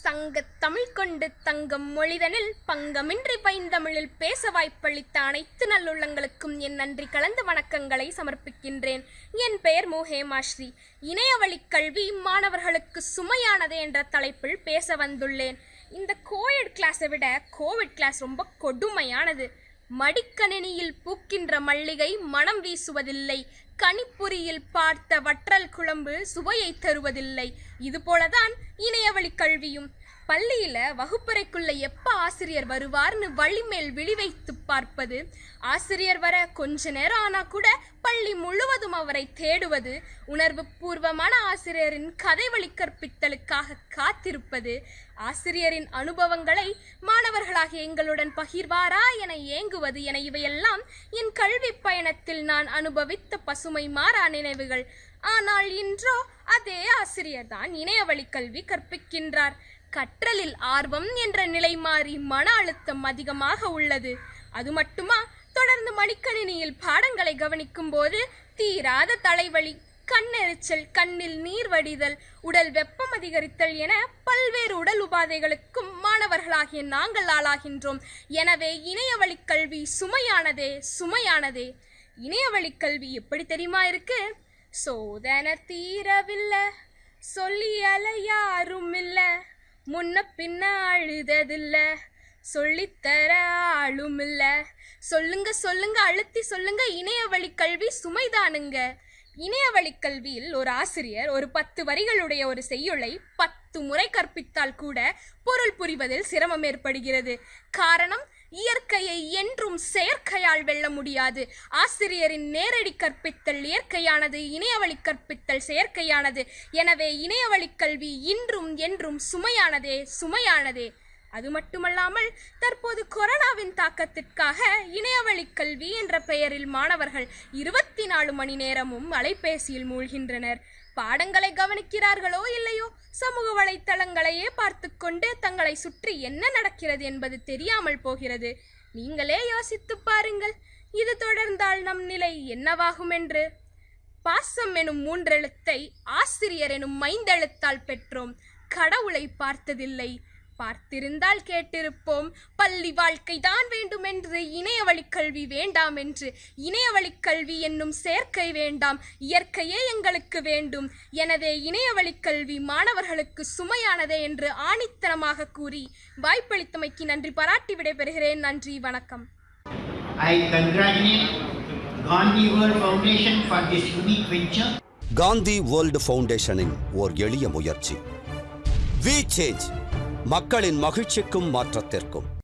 சங்க தமிழ் கொண்டு தங்கம் மொழிதனில் பங்கமின்றி பைந்தமிழில் பேச வாய்ப்பளித்த அனைத்து நல்லுள்ளங்களுக்கும் என் நன்றி கலந்த வணக்கங்களை சமர்ப்பிக்கின்றேன். என் பெயர் மு ஹேமாஸ்ரீ இணையவழி கல்வி மாணவர்களுக்கு சுமையானது என்ற தலைப்பில் பேச வந்துள்ளேன். இந்த கோயட் கிளாஸை விட கோவிட் கிளாஸ் ரொம்ப கொடுமையானது. மடிக்கணினியில் பூக்கின்ற மல்லிகை மனம் வீசுவதில்லை. கணிப்புரியில் பார்த்த வற்றல் குழம்பு சுவையை தருவதில்லை. இதுபோலதான் இணையவழி கல்வியும். பள்ளியில வகுப்பறைக்குள்ள எப்ப ஆசிரியர் வருவார்னு வழிமேல் விழி வைத்து பார்ப்பது ஆசிரியர் வர கொஞ்ச நேரம் ஆனா கூட பள்ளி முழுவதும் அவரை தேடுவது உணர்வு பூர்வமான ஆசிரியரின் கதை வழி கற்பித்தலுக்காக காத்திருப்பது ஆசிரியரின் அனுபவங்களை மாணவர்களாக எங்களுடன் பகிர்வாரா என ஏங்குவது என இவையெல்லாம் என் கல்வி பயணத்தில் நான் அனுபவித்த பசுமை மாறா நினைவுகள். ஆனால் இன்றோ அதே ஆசிரியர்தான் இணையவழி கல்வி கற்பிக்கின்றார். கற்றலில் ஆர்வம் என்ற நிலை மாறி மன அழுத்தம் அதிகமாக உள்ளது. அது மட்டுமா? தொடர்ந்து மடிக்கணினியில் பாடங்களை கவனிக்கும் போது தீராத தலைவலி கண்ணெரிச்சல் கண்ணில் நீர் வடிதல் உடல் வெப்பம் அதிகரித்தல் என பல்வேறு உடல் உபாதைகளுக்கும் மாணவர்களாகிய நாங்கள் ஆளாகின்றோம். எனவே இணையவழி கல்வி சுமையானதே சுமையானதே. இணையவழி கல்வி எப்படி தெரியுமா இருக்கு? சோதனை தீரவில்லை சொல்லி அல யாரும் இல்லை முன்ன பின்ன அழுததில்ல சொல்லித்தர ஆளும் இல்ல சொல்லுங்க சொல்லுங்க அழுத்தி சொல்லுங்க இணையவழி கல்வி சுமைதானுங்க. இணையவழி கல்வியில் ஒரு ஆசிரியர் ஒரு பத்து வரிகளுடைய ஒரு செய்யுளை பத்து முறை கற்பித்தால் கூட பொருள் புரிவதில் சிரமம் ஏற்படுகிறது. காரணம் இயற்கையை என்றும் செயற்கையால் வெல்ல முடியாது. ஆசிரியரின் நேரடி கற்பித்தல் இயற்கையானது இணையவழி கற்பித்தல் செயற்கையானது. எனவே இணையவழி கல்வி இன்றும் என்றும் சுமையானதே சுமையானதே. அது மட்டுமல்லாமல் தற்போது கொரோனாவின் தாக்கத்திற்காக இணையவழி கல்வி என்ற பெயரில் மாணவர்கள் இருபத்தி நாலு மணி நேரமும் அலைபேசியில் மூழ்கின்றனர். பாடங்களை கவனிக்கிறார்களோ இல்லையோ சமூக வலைத்தளங்களையே பார்த்து கொண்டு தங்களை சுற்றி என்ன நடக்கிறது என்பது தெரியாமல் போகிறது. நீங்களே யோசித்து பாருங்கள் இது தொடர்ந்தால் நம் நிலை என்னவாகும் என்று. பாசம் எனும் மூன்றெழுத்தை ஆசிரியர் எனும் மைந்தெழுத்தால் பெற்றோம். கடவுளை பார்த்ததில்லை. பார்த்திருந்தால் கேட்டிருப்போம் பள்ளி வாழ்க்கை தான் வேண்டும் என்று இணையவழி கல்வி வேண்டாம் என்று இணையவழி கல்வி என்னும் சேர்க்கை வேண்டாம் இயற்கையே எங்களுக்கு வேண்டும். எனவே இணையவழி கல்வி மாணவர்களுக்கு சுமையானதே என்று ஆணித்தனமாக கூறி வாய்ப்பளித்தமைக்கு நன்றி பாராட்டி விடைபெறுகிறேன். நன்றி வணக்கம். I congratulate Gandhi World Foundation for this unique venture. Gandhi world ஃபவுண்டேஷனின் ஓர் எளிய முயற்சி. வி சேஞ்ச் மக்களின் மகிழ்ச்சிக்கும் மாற்றத்திற்கும்.